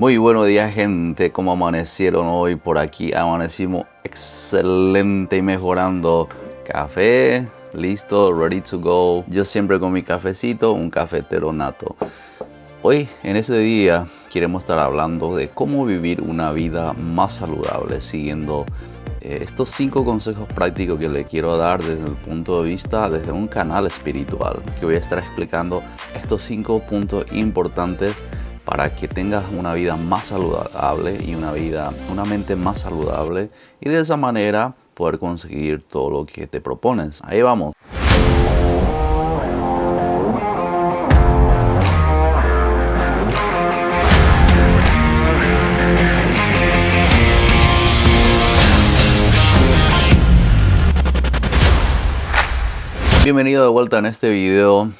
Muy buenos días gente, ¿cómo amanecieron hoy por aquí? Amanecimos excelente y mejorando. Café, listo, ready to go. Yo siempre con mi cafecito, un cafetero nato. Hoy, en este día, queremos estar hablando de cómo vivir una vida más saludable, siguiendo eh, estos cinco consejos prácticos que le quiero dar desde el punto de vista, desde un canal espiritual, que voy a estar explicando estos cinco puntos importantes para que tengas una vida más saludable y una vida, una mente más saludable y de esa manera poder conseguir todo lo que te propones. Ahí vamos. Bienvenido de vuelta en este video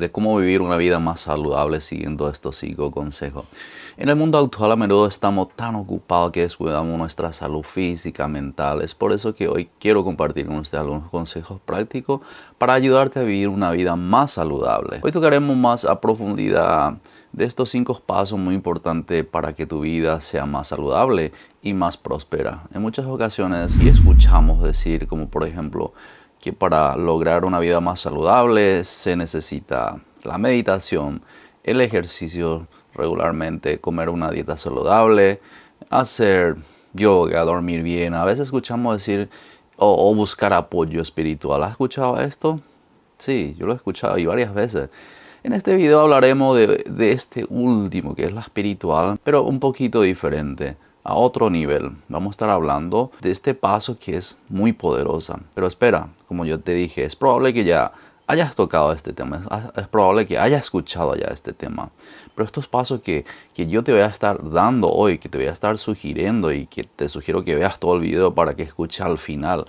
de cómo vivir una vida más saludable siguiendo estos cinco consejos. En el mundo actual a menudo estamos tan ocupados que descuidamos nuestra salud física, mental. Es por eso que hoy quiero compartir con usted algunos consejos prácticos para ayudarte a vivir una vida más saludable. Hoy tocaremos más a profundidad de estos cinco pasos muy importantes para que tu vida sea más saludable y más próspera. En muchas ocasiones y escuchamos decir como por ejemplo que para lograr una vida más saludable se necesita la meditación, el ejercicio regularmente, comer una dieta saludable, hacer yoga, dormir bien. A veces escuchamos decir o, buscar apoyo espiritual. ¿Has escuchado esto? Sí, yo lo he escuchado y varias veces. En este video hablaremos de, de este último, que es la espiritual, pero un poquito diferente a otro nivel. Vamos a estar hablando de este paso que es muy poderosa. Pero espera, como yo te dije, es probable que ya hayas tocado este tema, es probable que hayas escuchado ya este tema. Pero estos pasos que, que yo te voy a estar dando hoy, que te voy a estar sugiriendo y que te sugiero que veas todo el video para que escuches al final,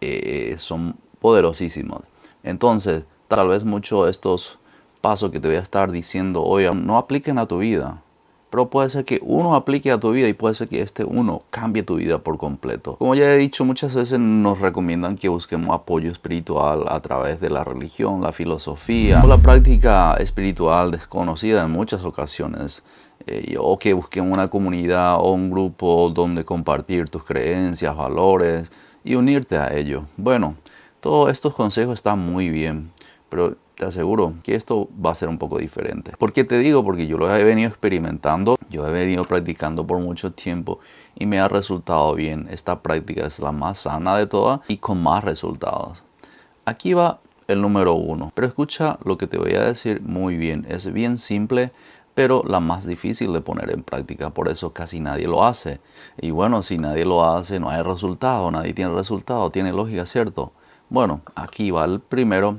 eh, son poderosísimos. Entonces, tal vez muchos de estos pasos que te voy a estar diciendo hoy no apliquen a tu vida pero puede ser que uno aplique a tu vida y puede ser que este uno cambie tu vida por completo. Como ya he dicho, muchas veces nos recomiendan que busquemos apoyo espiritual a través de la religión, la filosofía o la práctica espiritual desconocida en muchas ocasiones. Eh, o que busquemos una comunidad o un grupo donde compartir tus creencias, valores y unirte a ello. Bueno, todos estos consejos están muy bien, pero te aseguro que esto va a ser un poco diferente. ¿Por qué te digo? Porque yo lo he venido experimentando, yo he venido practicando por mucho tiempo y me ha resultado bien. Esta práctica es la más sana de todas y con más resultados. Aquí va el número uno, pero escucha lo que te voy a decir muy bien. Es bien simple, pero la más difícil de poner en práctica. Por eso casi nadie lo hace. Y bueno, si nadie lo hace, no hay resultado, nadie tiene resultado, tiene lógica, ¿cierto? Bueno, aquí va el primero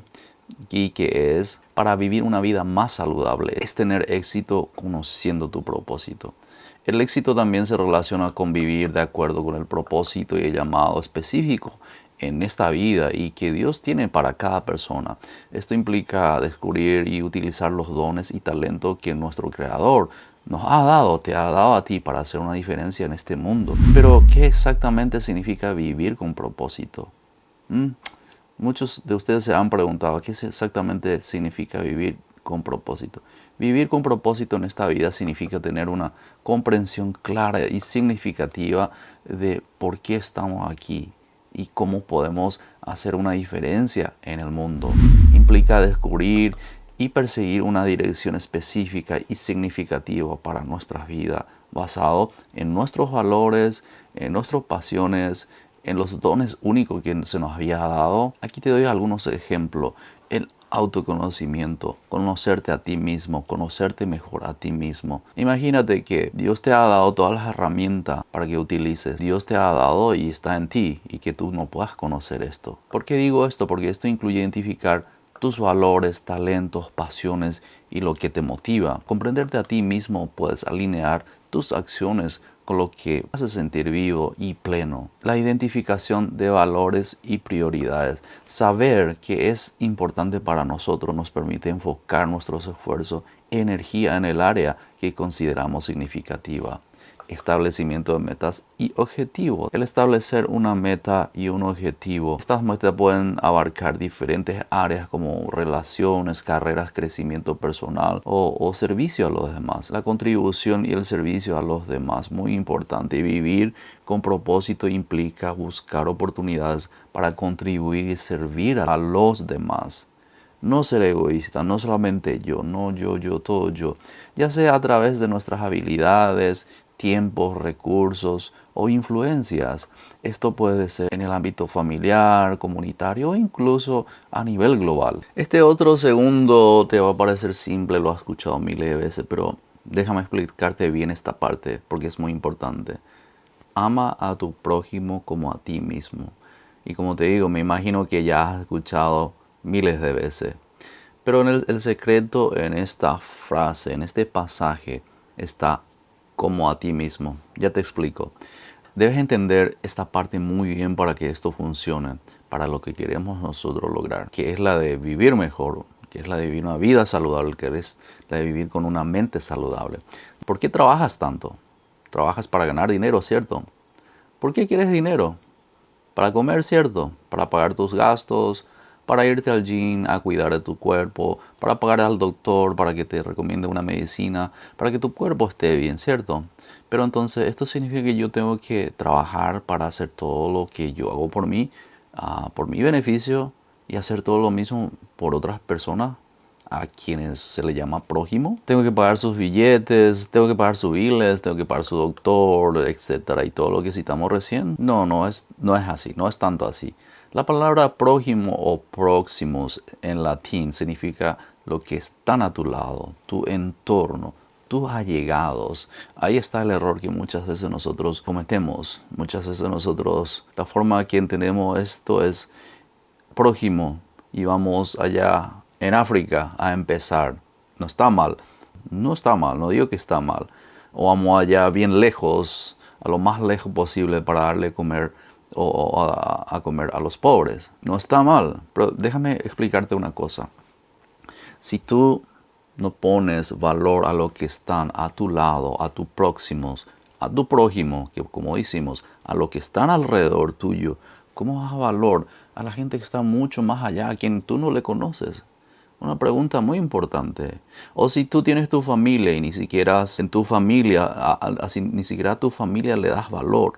y que es para vivir una vida más saludable, es tener éxito conociendo tu propósito. El éxito también se relaciona con vivir de acuerdo con el propósito y el llamado específico en esta vida y que Dios tiene para cada persona. Esto implica descubrir y utilizar los dones y talentos que nuestro Creador nos ha dado, te ha dado a ti para hacer una diferencia en este mundo. Pero, ¿qué exactamente significa vivir con propósito? ¿Mm? Muchos de ustedes se han preguntado qué exactamente significa vivir con propósito. Vivir con propósito en esta vida significa tener una comprensión clara y significativa de por qué estamos aquí y cómo podemos hacer una diferencia en el mundo. Implica descubrir y perseguir una dirección específica y significativa para nuestra vida, basado en nuestros valores, en nuestras pasiones, en los dones únicos que se nos había dado. Aquí te doy algunos ejemplos. El autoconocimiento, conocerte a ti mismo, conocerte mejor a ti mismo. Imagínate que Dios te ha dado todas las herramientas para que utilices. Dios te ha dado y está en ti y que tú no puedas conocer esto. ¿Por qué digo esto? Porque esto incluye identificar tus valores, talentos, pasiones y lo que te motiva. Comprenderte a ti mismo puedes alinear tus acciones lo que hace sentir vivo y pleno. La identificación de valores y prioridades. Saber que es importante para nosotros nos permite enfocar nuestros esfuerzos, energía en el área que consideramos significativa. Establecimiento de metas y objetivos. El establecer una meta y un objetivo, estas metas pueden abarcar diferentes áreas como relaciones, carreras, crecimiento personal o, o servicio a los demás. La contribución y el servicio a los demás, muy importante. Vivir con propósito implica buscar oportunidades para contribuir y servir a los demás. No ser egoísta, no solamente yo, no yo, yo, todo yo, ya sea a través de nuestras habilidades, tiempos, recursos o influencias. Esto puede ser en el ámbito familiar, comunitario o incluso a nivel global. Este otro segundo te va a parecer simple, lo has escuchado miles de veces, pero déjame explicarte bien esta parte porque es muy importante. Ama a tu prójimo como a ti mismo. Y como te digo, me imagino que ya has escuchado miles de veces. Pero el, el secreto en esta frase, en este pasaje, está como a ti mismo. Ya te explico. Debes entender esta parte muy bien para que esto funcione, para lo que queremos nosotros lograr, que es la de vivir mejor, que es la de vivir una vida saludable, que es la de vivir con una mente saludable. ¿Por qué trabajas tanto? Trabajas para ganar dinero, ¿cierto? ¿Por qué quieres dinero? Para comer, ¿cierto? Para pagar tus gastos, para irte al gym a cuidar de tu cuerpo, para pagar al doctor para que te recomiende una medicina, para que tu cuerpo esté bien, ¿cierto? Pero entonces esto significa que yo tengo que trabajar para hacer todo lo que yo hago por mí, ah, por mi beneficio y hacer todo lo mismo por otras personas a quienes se le llama prójimo. Tengo que pagar sus billetes, tengo que pagar sus biles, tengo que pagar su doctor, etcétera, y todo lo que citamos recién. No, no es, no es así, no es tanto así. La palabra prójimo o próximos en latín significa lo que están a tu lado, tu entorno, tus allegados. Ahí está el error que muchas veces nosotros cometemos. Muchas veces nosotros, la forma que entendemos esto es prójimo y vamos allá en África a empezar. No está mal, no está mal, no digo que está mal. O vamos allá bien lejos, a lo más lejos posible para darle comer o a, comer a los pobres. No está mal, pero déjame explicarte una cosa. Si tú no pones valor a lo que están a tu lado, a tus próximos, a tu prójimo, que como decimos, a lo que están alrededor tuyo, ¿cómo vas a valor a la gente que está mucho más allá, a quien tú no le conoces? Una pregunta muy importante. O si tú tienes tu familia y ni siquiera en tu familia, ni siquiera a tu familia le das valor.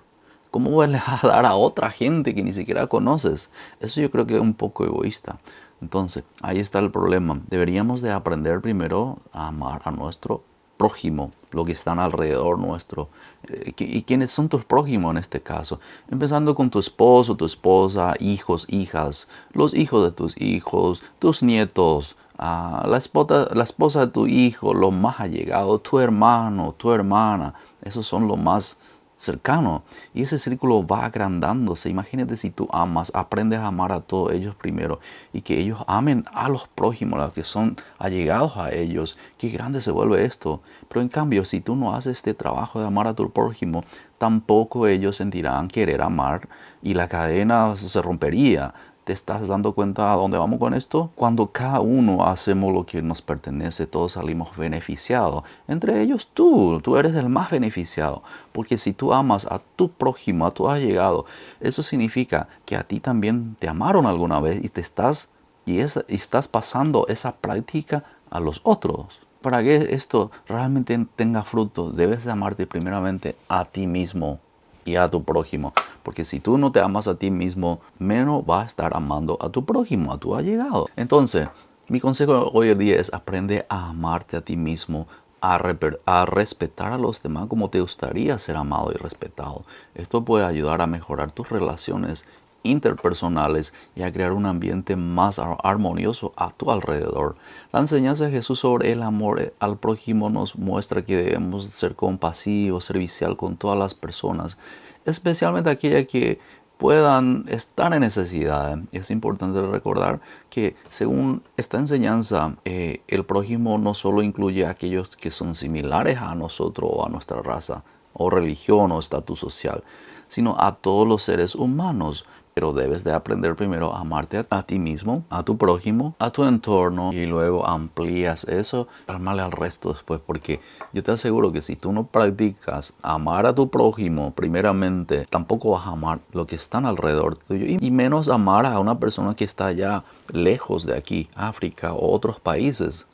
¿Cómo vas a dar a otra gente que ni siquiera conoces? Eso yo creo que es un poco egoísta. Entonces, ahí está el problema. Deberíamos de aprender primero a amar a nuestro prójimo, lo que están alrededor nuestro. Eh, ¿Y quiénes son tus prójimos en este caso? Empezando con tu esposo, tu esposa, hijos, hijas, los hijos de tus hijos, tus nietos, ah, la, esposa, la esposa de tu hijo, lo más allegado, tu hermano, tu hermana. Esos son los más cercano. Y ese círculo va agrandándose. Imagínate si tú amas, aprendes a amar a todos ellos primero y que ellos amen a los prójimos, los que son allegados a ellos. Qué grande se vuelve esto. Pero en cambio, si tú no haces este trabajo de amar a tu prójimo, tampoco ellos sentirán querer amar y la cadena se rompería. ¿Te estás dando cuenta a dónde vamos con esto? Cuando cada uno hacemos lo que nos pertenece, todos salimos beneficiados. Entre ellos tú, tú eres el más beneficiado. Porque si tú amas a tu prójimo, a tu allegado, eso significa que a ti también te amaron alguna vez y te estás, y, estás pasando esa práctica a los otros. Para que esto realmente tenga fruto, debes de amarte primeramente a ti mismo y a tu prójimo. Porque si tú no te amas a ti mismo, menos vas a estar amando a tu prójimo, a tu allegado. Entonces, mi consejo hoy en día es aprende a amarte a ti mismo, a, a, respetar a los demás como te gustaría ser amado y respetado. Esto puede ayudar a mejorar tus relaciones interpersonales y a crear un ambiente más armonioso a tu alrededor. La enseñanza de Jesús sobre el amor al prójimo nos muestra que debemos ser compasivos, servicial con todas las personas especialmente aquellas que puedan estar en necesidad. Es importante recordar que según esta enseñanza, eh, el prójimo no solo incluye a aquellos que son similares a nosotros o a nuestra raza o religión o estatus social, sino a todos los seres humanos. Pero debes de aprender primero a amarte a, ti mismo, a tu prójimo, a tu entorno y luego amplías eso para amarle al resto después. Porque yo te aseguro que si tú no practicas amar a tu prójimo primeramente, tampoco vas a amar lo que están alrededor tuyo y menos amar a una persona que está allá lejos de aquí, África o otros países,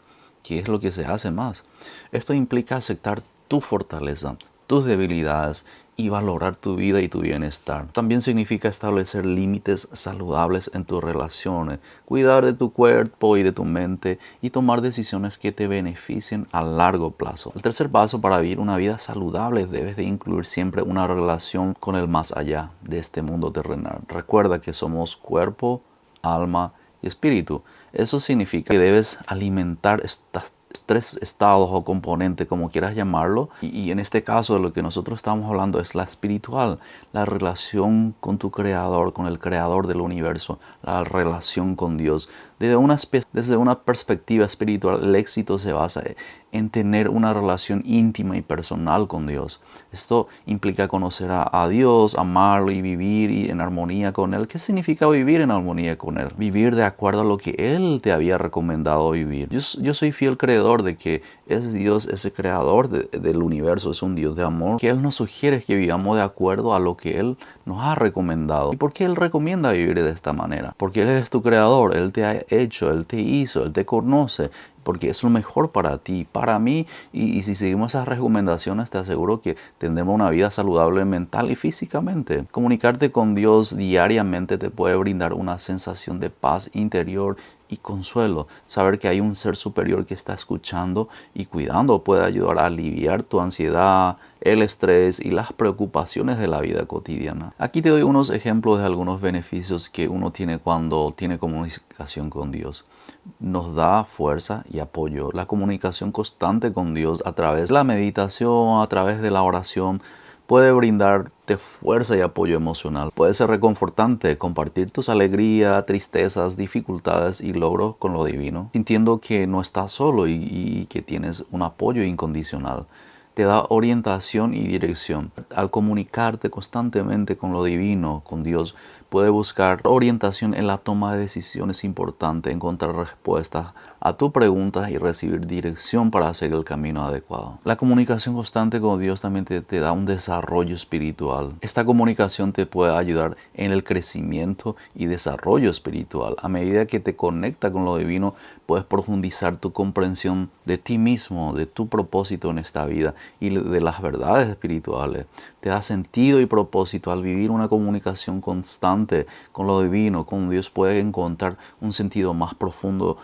que es lo que se hace más. Esto implica aceptar tu fortaleza, tus debilidades y valorar tu vida y tu bienestar. También significa establecer límites saludables en tus relaciones, cuidar de tu cuerpo y de tu mente y tomar decisiones que te beneficien a largo plazo. El tercer paso para vivir una vida saludable debes de incluir siempre una relación con el más allá de este mundo terrenal. Recuerda que somos cuerpo, alma y espíritu. Eso significa que debes alimentar estas tres estados o componentes, como quieras llamarlo. Y, en este caso lo que nosotros estamos hablando es la espiritual, la relación con tu creador, con el creador del universo, la relación con Dios. Desde una, desde una perspectiva espiritual, el éxito se basa en tener una relación íntima y personal con Dios. Esto implica conocer a, Dios, amarlo y vivir en armonía con Él. ¿Qué significa vivir en armonía con Él? Vivir de acuerdo a lo que Él te había recomendado vivir. Yo, soy fiel creedor de que es Dios, ese creador del universo, es un Dios de amor, que Él nos sugiere que vivamos de acuerdo a lo que Él nos ha recomendado. ¿Y por qué Él recomienda vivir de esta manera? Porque Él es tu creador, Él te ha hecho, Él te hizo, Él te conoce, porque es lo mejor para ti, para mí. Y, si seguimos esas recomendaciones, te aseguro que tendremos una vida saludable mental y físicamente. Comunicarte con Dios diariamente te puede brindar una sensación de paz interior y consuelo. Saber que hay un ser superior que está escuchando y cuidando puede ayudar a aliviar tu ansiedad, el estrés y las preocupaciones de la vida cotidiana. Aquí te doy unos ejemplos de algunos beneficios que uno tiene cuando tiene comunicación con Dios nos da fuerza y apoyo. La comunicación constante con Dios a través de la meditación, a través de la oración, puede brindarte fuerza y apoyo emocional. Puede ser reconfortante compartir tus alegrías, tristezas, dificultades y logros con lo divino, sintiendo que no estás solo y, y que tienes un apoyo incondicional te da orientación y dirección. Al comunicarte constantemente con lo divino, con Dios, puede buscar orientación en la toma de decisiones importantes, encontrar respuestas a tu pregunta y recibir dirección para hacer el camino adecuado. La comunicación constante con Dios también te, te, da un desarrollo espiritual. Esta comunicación te puede ayudar en el crecimiento y desarrollo espiritual. A medida que te conecta con lo divino, puedes profundizar tu comprensión de ti mismo, de tu propósito en esta vida y de las verdades espirituales. Te da sentido y propósito al vivir una comunicación constante con lo divino, con Dios puedes encontrar un sentido más profundo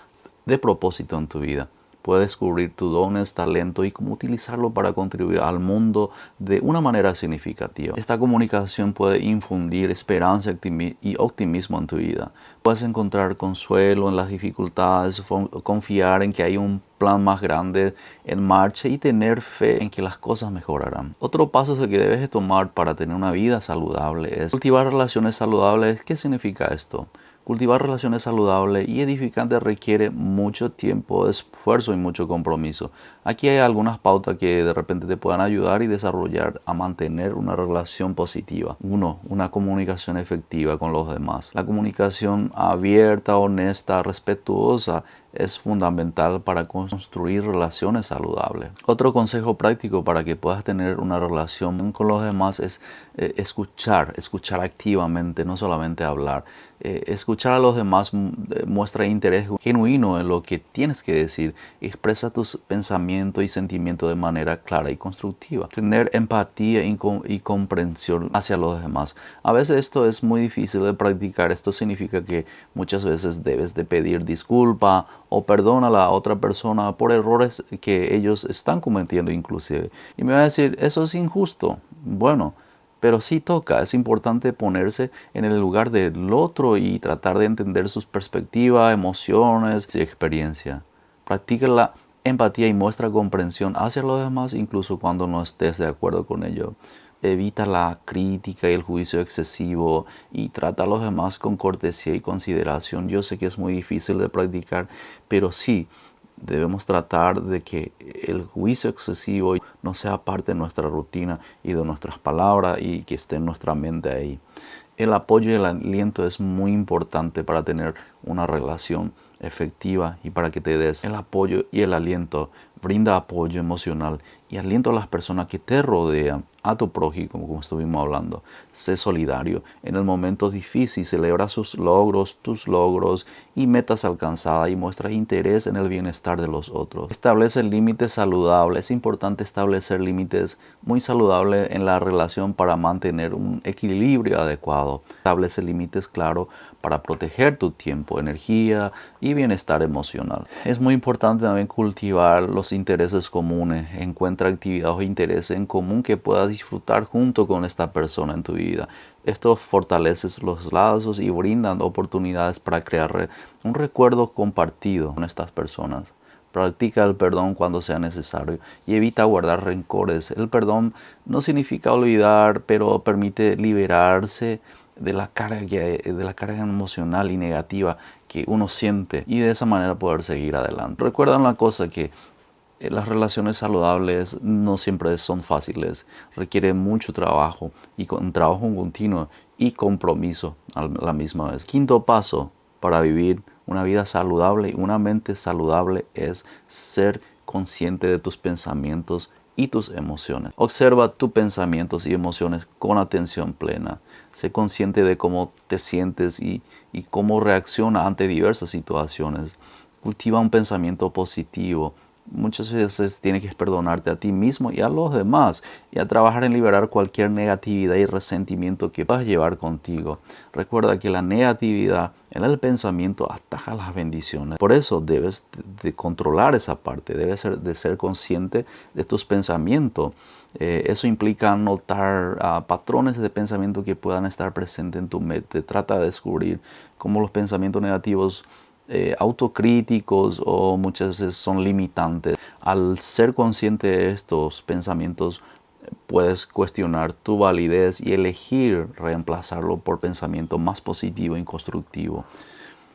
de propósito en tu vida. Puedes descubrir tus dones, talento y cómo utilizarlo para contribuir al mundo de una manera significativa. Esta comunicación puede infundir esperanza y optimismo en tu vida. Puedes encontrar consuelo en las dificultades, confiar en que hay un plan más grande en marcha y tener fe en que las cosas mejorarán. Otro paso que debes tomar para tener una vida saludable es cultivar relaciones saludables. ¿Qué significa esto? Cultivar relaciones saludables y edificantes requiere mucho tiempo, esfuerzo y mucho compromiso. Aquí hay algunas pautas que de repente te puedan ayudar y desarrollar a mantener una relación positiva. Uno, una comunicación efectiva con los demás. La comunicación abierta, honesta, respetuosa es fundamental para construir relaciones saludables. Otro consejo práctico para que puedas tener una relación con los demás es eh, escuchar, escuchar activamente, no solamente hablar. Eh, escuchar a los demás eh, muestra interés genuino en lo que tienes que decir. Expresa tus pensamientos y sentimientos de manera clara y constructiva. Tener empatía y, y comprensión hacia los demás. A veces esto es muy difícil de practicar. Esto significa que muchas veces debes de pedir disculpa o perdona a la otra persona por errores que ellos están cometiendo inclusive. Y me va a decir, eso es injusto. Bueno, pero sí toca, es importante ponerse en el lugar del otro y tratar de entender sus perspectivas, emociones y experiencia. Practica la empatía y muestra comprensión hacia los demás incluso cuando no estés de acuerdo con ello. Evita la crítica y el juicio excesivo y trata a los demás con cortesía y consideración. Yo sé que es muy difícil de practicar, pero sí, debemos tratar de que el juicio excesivo no sea parte de nuestra rutina y de nuestras palabras y que esté en nuestra mente ahí. El apoyo y el aliento es muy importante para tener una relación efectiva y para que te des el apoyo y el aliento. Brinda apoyo emocional y aliento a las personas que te rodean, a tu prójimo, como estuvimos hablando. Sé solidario. En el momento difícil, celebra sus logros, tus logros y metas alcanzadas y muestra interés en el bienestar de los otros. Establece límites saludables. Es importante establecer límites muy saludables en la relación para mantener un equilibrio adecuado. Establece límites claros para proteger tu tiempo, energía y bienestar emocional. Es muy importante también cultivar los intereses comunes. Encuentra actividades o intereses en común que puedas disfrutar junto con esta persona en tu vida. Esto fortalece los lazos y brindan oportunidades para crear un recuerdo compartido con estas personas. Practica el perdón cuando sea necesario y evita guardar rencores. El perdón no significa olvidar, pero permite liberarse de la carga, de la carga emocional y negativa que uno siente y de esa manera poder seguir adelante. Recuerda una cosa que las relaciones saludables no siempre son fáciles, requiere mucho trabajo y con trabajo continuo y compromiso a la misma vez. Quinto paso para vivir una vida saludable y una mente saludable es ser consciente de tus pensamientos y tus emociones. Observa tus pensamientos y emociones con atención plena. Sé consciente de cómo te sientes y cómo reacciona ante diversas situaciones. Cultiva un pensamiento positivo muchas veces tienes que perdonarte a ti mismo y a los demás y a trabajar en liberar cualquier negatividad y resentimiento que puedas llevar contigo. Recuerda que la negatividad en el pensamiento ataja las bendiciones. Por eso debes de controlar esa parte, debes ser, de ser consciente de tus pensamientos. Eh, eso implica notar ah, patrones de pensamiento que puedan estar presentes en tu mente. Trata de descubrir cómo los pensamientos negativos eh, autocríticos o muchas veces son limitantes. Al ser consciente de estos pensamientos, puedes cuestionar tu validez y elegir reemplazarlo por pensamiento más positivo y constructivo.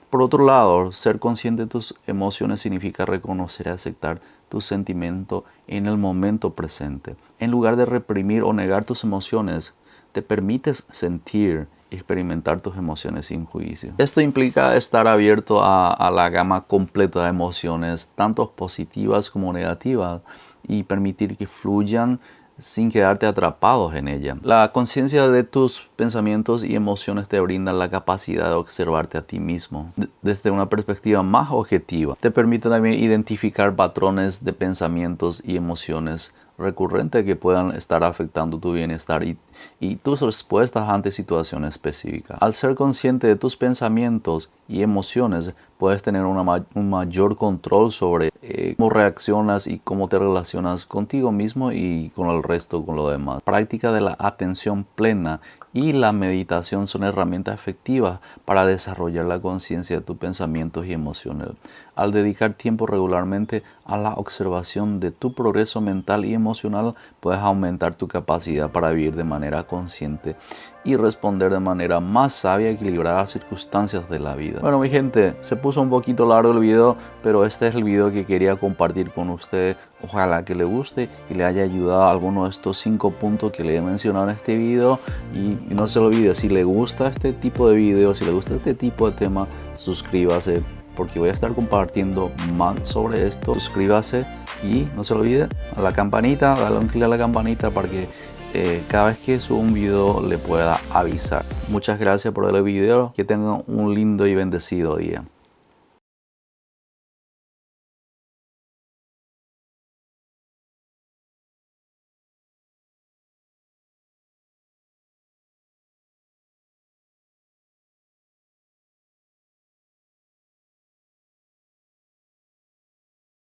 Por otro lado, ser consciente de tus emociones significa reconocer y aceptar tu sentimiento en el momento presente. En lugar de reprimir o negar tus emociones, te permites sentir experimentar tus emociones sin juicio. Esto implica estar abierto a, la gama completa de emociones, tanto positivas como negativas, y permitir que fluyan sin quedarte atrapados en ella. La conciencia de tus pensamientos y emociones te brinda la capacidad de observarte a ti mismo desde una perspectiva más objetiva. Te permite también identificar patrones de pensamientos y emociones recurrentes que puedan estar afectando tu bienestar y, y tus respuestas ante situaciones específicas. Al ser consciente de tus pensamientos y emociones, puedes tener un mayor control sobre eh, cómo reaccionas y cómo te relacionas contigo mismo y con el resto, con lo demás. Práctica de la atención plena y la meditación son herramientas efectivas para desarrollar la conciencia de tus pensamientos y emociones. Al dedicar tiempo regularmente a la observación de tu progreso mental y emocional, puedes aumentar tu capacidad para vivir de manera consciente y responder de manera más sabia y equilibrada a las circunstancias de la vida. Bueno mi gente, se puso un poquito largo el video, pero este es el video que quería compartir con ustedes. Ojalá que le guste y le haya ayudado a alguno de estos cinco puntos que le he mencionado en este video. Y, no se olvide, si le gusta este tipo de videos, si le gusta este tipo de tema, suscríbase porque voy a estar compartiendo más sobre esto. Suscríbase y no se olvide a la campanita, dale un clic a la campanita para que eh, cada vez que subo un video le pueda avisar. Muchas gracias por el video. Que tengan un lindo y bendecido día.